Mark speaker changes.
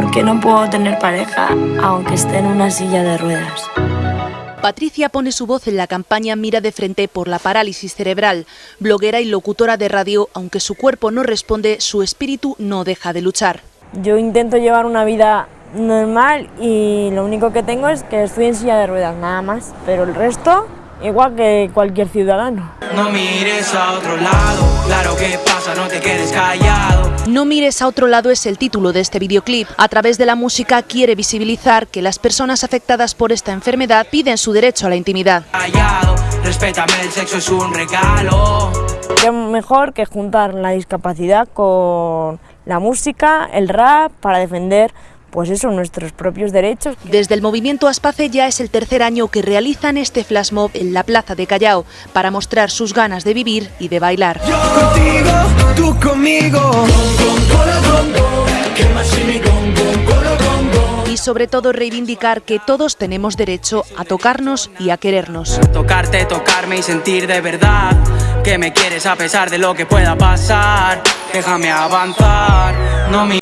Speaker 1: ¿por qué no puedo tener pareja aunque esté en una silla de ruedas?
Speaker 2: Patricia pone su voz en la campaña Mira de frente por la parálisis cerebral. Bloguera y locutora de radio, aunque su cuerpo no responde, su espíritu no deja de luchar.
Speaker 1: Yo intento llevar una vida normal y lo único que tengo es que estoy en silla de ruedas, nada más. Pero el resto, igual que cualquier ciudadano.
Speaker 3: No mires a otro lado, claro que pasa, no te quedes callado.
Speaker 2: No mires a otro lado es el título de este videoclip. A través de la música quiere visibilizar que las personas afectadas por esta enfermedad piden su derecho a la intimidad.
Speaker 3: Callado, respétame, el sexo es un regalo.
Speaker 1: Qué mejor que juntar la discapacidad con la música, el rap, para defender pues eso, nuestros propios derechos.
Speaker 2: Desde el movimiento Aspace ya es el tercer año que realizan este flash mob en la plaza de Callao para mostrar sus ganas de vivir y de bailar.
Speaker 3: Yo contigo, tú conmigo.
Speaker 2: Y sobre todo reivindicar que todos tenemos derecho a tocarnos y a querernos.
Speaker 3: Tocarte, tocarme y sentir de verdad que me quieres a pesar de lo que pueda pasar. Déjame avanzar, no mi